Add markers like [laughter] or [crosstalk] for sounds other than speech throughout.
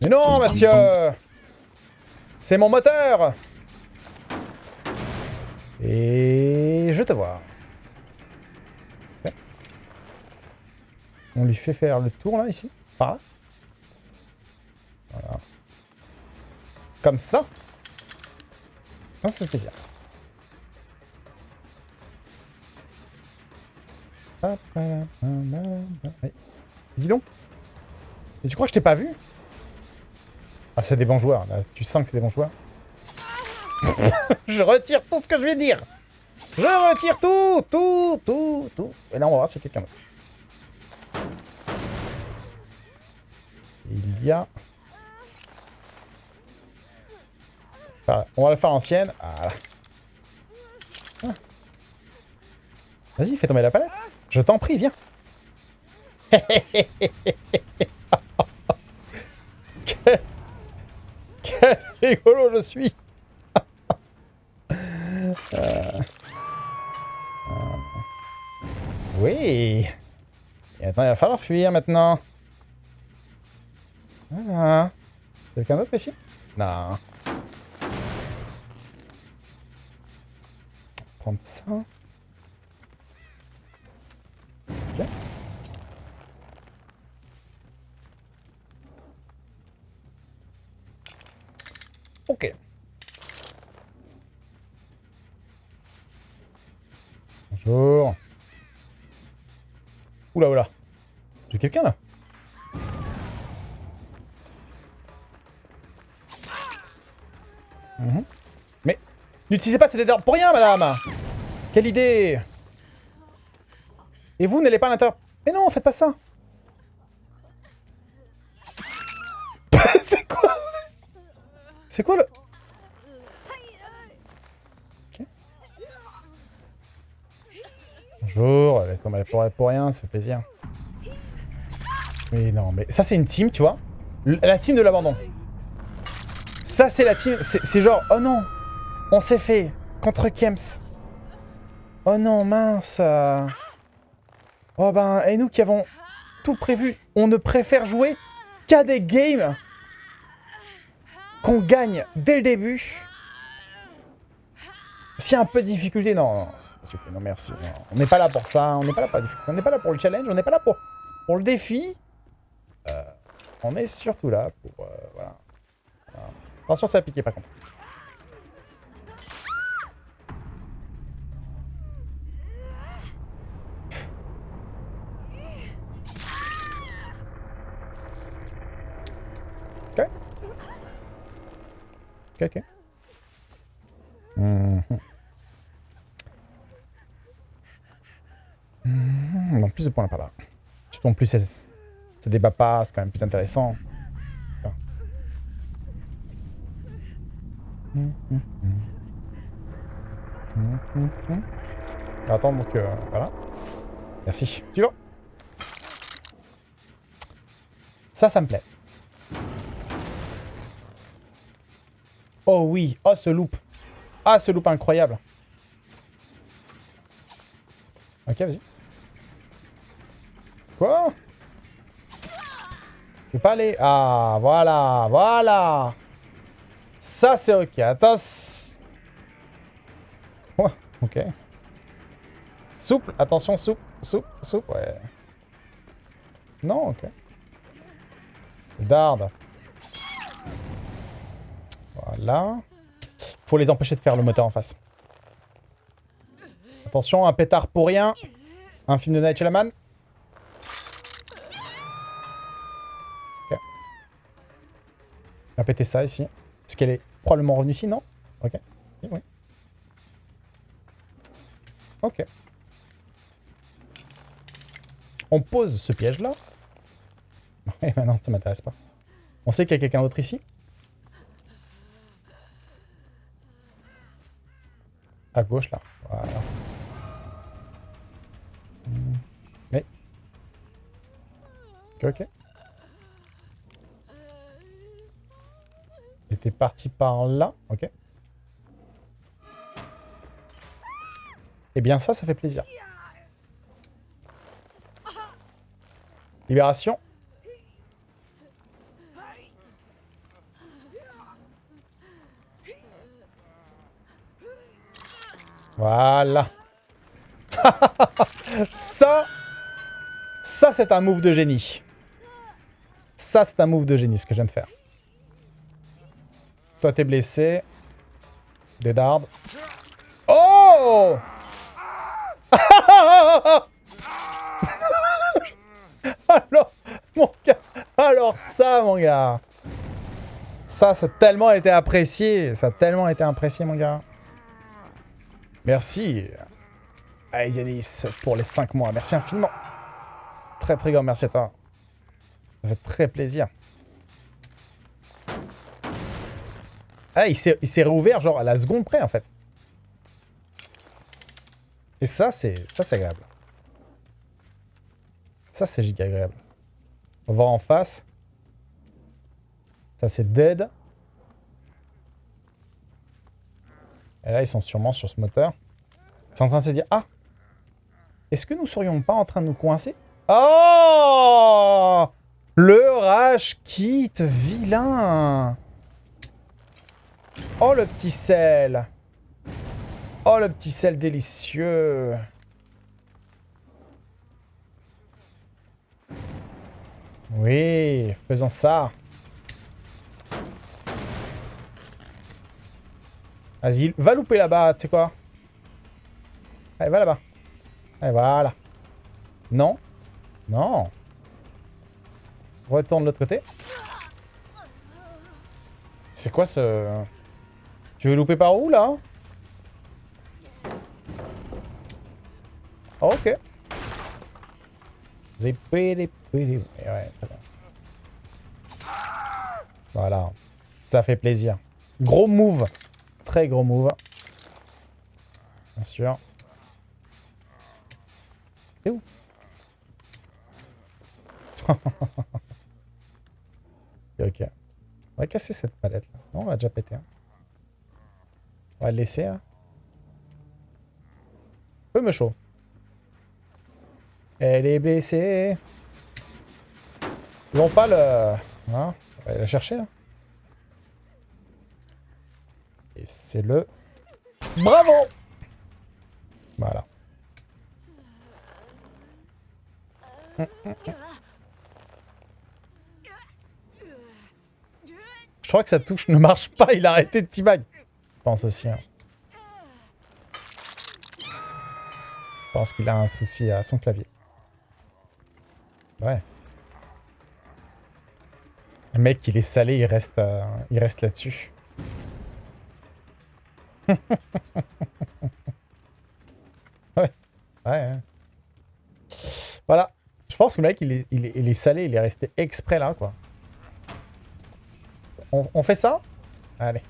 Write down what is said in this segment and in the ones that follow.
Mais non, monsieur C'est mon moteur Et je te vois. On lui fait faire le tour, là, ici Par là Voilà. Comme ça Ça, ça fait. Dis donc. Et tu crois que je t'ai pas vu? Ah, c'est des bons joueurs. Là, tu sens que c'est des bons joueurs. [laughs] je retire tout ce que je vais dire. Je retire tout, tout, tout, tout. Et là, on va voir si quelqu'un d'autre. Il y a... On va le faire ancienne. Voilà. Ah. Vas-y, fais tomber la palette. Je t'en prie, viens. [laughs] quel... quel rigolo je suis. Euh. Oui. Et attends, il va falloir fuir maintenant. Voilà. Quelqu'un d'autre ici? Non. Prendre ça. Ok. Bonjour. Oula, oula. J'ai quelqu'un là Mhm. Mais n'utilisez pas ce dés pour rien, madame Quelle idée Et vous, n'allez pas à l'intérieur... Mais non, faites pas ça [laughs] C'est quoi? C'est quoi le... Bonjour, laisse tomber pour, pour rien, ça fait plaisir. Mais non, mais ça c'est une team, tu vois La team de l'abandon. Ça c'est la team, c'est genre, oh non, on s'est fait contre Kems. Oh non, mince. euh. Oh ben, et nous qui avons tout prévu, on ne préfère jouer qu'à des games qu'on gagne dès le début. S'il y a un peu de difficulté, non, non, non merci. On n'est pas là pour ça, on n'est pas là pour pas là pour le challenge, on n'est pas là pour, pour le défi. Euh, on est surtout là pour... euh, voilà. Attention, ça va piquer par contre. Ok, ok. Mhm. Mhm, Non, plus de points par là. Surtout en plus, elle se débat pas, c'est quand même plus intéressant. Mhm. On va attendre que... Voilà. Merci. Tu vas Ça, ça me plaît. Oh oui. Oh, ce loop. Ah, ce loop incroyable. Ok, vas-y. Quoi? Je peux pas aller... Ah, voilà, voilà. Ça, c'est ok. Attends. Ouais, ok. Souple, attention, souple, souple, souple, ouais. Non, ok. Darde. Voilà. Faut les empêcher de faire le moteur en face. Attention, un pétard pour rien. Un film de Night Shyamalan. Ok. On va péter ça ici. Parce qu'elle est probablement revenue ici, non? Ok. Ok. On pose ce piège-là. [laughs] Et maintenant, ça m'intéresse pas. On sait qu'il y a quelqu'un d'autre ici? À gauche, là. Voilà. Mais... Ok, était parti par là. Ok. Eh bien ça, ça fait plaisir. Libération. Voilà. [laughs] ça, ça c'est un move de génie. Ça c'est un move de génie ce que je viens de faire. Toi t'es blessé. Des dardes. Oh [laughs] Alors, mon gars, alors ça, mon gars. Ça, ça a tellement été apprécié. Ça a tellement été apprécié, mon gars. Merci. Yanis, pour les 5 mois. Merci infiniment. Très, très grand merci à toi. Ça fait très plaisir. Ah, il s'est réouvert, genre, à la seconde près, en fait. Et ça, c'est ça c'est agréable. Ça, c'est giga agréable. On va en face. Ça, c'est dead. Et là, ils sont sûrement sur ce moteur. Ils sont en train de se dire, ah Est-ce que nous serions pas en train de nous coincer? Oh! Le rage quitte, vilain! Oh, le petit sel! Oh, le petit sel délicieux! Oui, faisons ça. Vas-y, va louper là-bas, tu sais quoi? Allez, va là-bas. Allez, voilà. Non. Non. Retourne de l'autre côté. C'est quoi ce... Tu veux louper par où, là? Oh, Ok. Voilà. Ça fait plaisir. Gros move. Très gros move. Bien sûr. C'est où [laughs] Ok. On va casser cette palette là. Non, on va déjà péter. Hein. On va le laisser. Hein. Peu me chaud. Elle est blessée. Ils vont pas le... Hein on va aller la chercher, là. Et c'est le... Bravo Voilà. Je crois que sa touche ne marche pas, il a arrêté de teabag. Je pense aussi. Hein. Je pense qu'il a un souci à son clavier. Ouais. Le mec, il est salé, il reste, euh, il reste là-dessus. [laughs] ouais. Ouais. Voilà. Je pense que le mec, il est, il, est, salé, il est resté exprès là, quoi. On, on fait ça? Allez.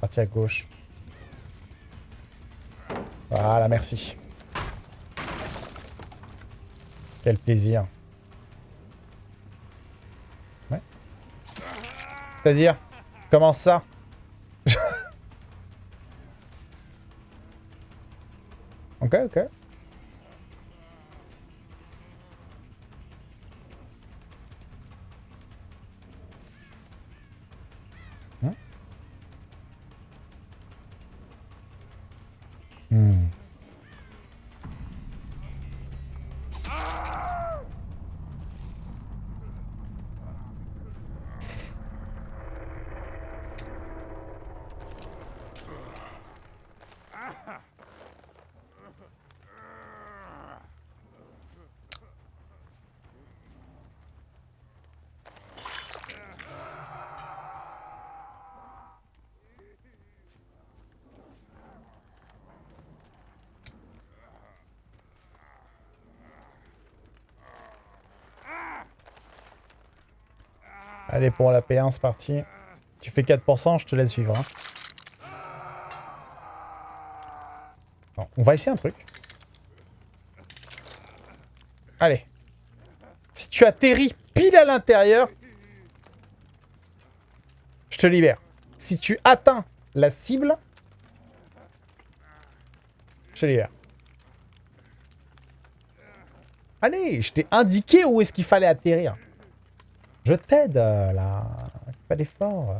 Parti à gauche. Voilà, merci. Quel plaisir. Ouais. C'est-à-dire? Comment ça? [laughs] Ok, ok. Allez, pour la P1, c'est parti. Tu fais 4%, je te laisse vivre. Hein. on va essayer un truc. Allez. Si tu atterris pile à l'intérieur, je te libère. Si tu atteins la cible, Chez Allez, je t'ai indiqué où est-ce qu'il fallait atterrir. Je t'aide, euh, là. Pas d'effort.